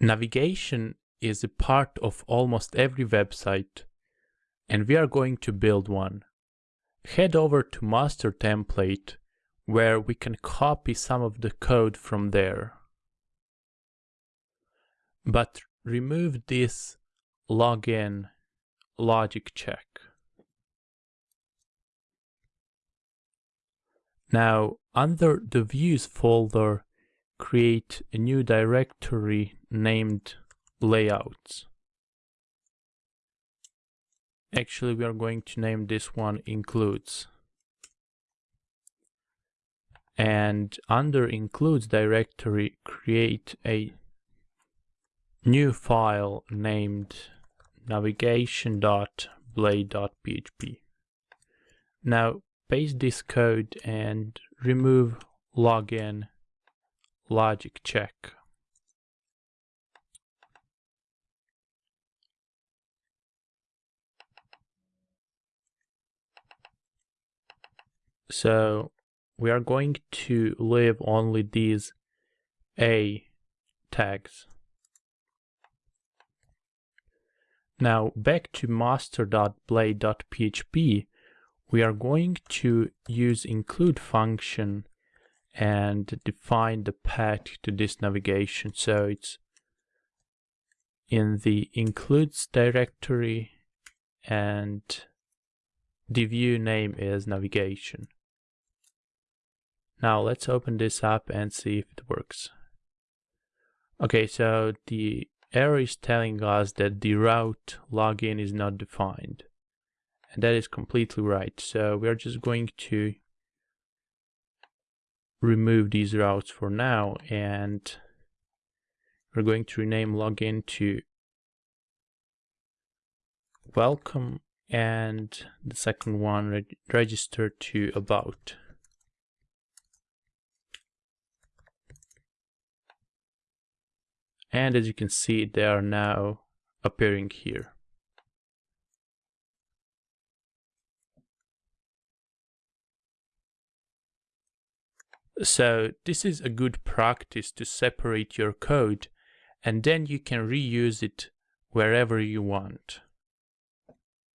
Navigation is a part of almost every website and we are going to build one. Head over to master template where we can copy some of the code from there. But remove this login logic check. Now under the views folder create a new directory named layouts. Actually, we are going to name this one includes. And under includes directory, create a new file named navigation.blade.php. Now paste this code and remove login logic check. So we are going to leave only these A tags. Now back to master.blade.php, we are going to use include function and define the path to this navigation. So it's in the includes directory and the view name is navigation. Now let's open this up and see if it works. Okay, so the error is telling us that the route login is not defined. And that is completely right. So we are just going to remove these routes for now and we're going to rename login to welcome and the second one reg register to about. And as you can see, they are now appearing here. So this is a good practice to separate your code and then you can reuse it wherever you want.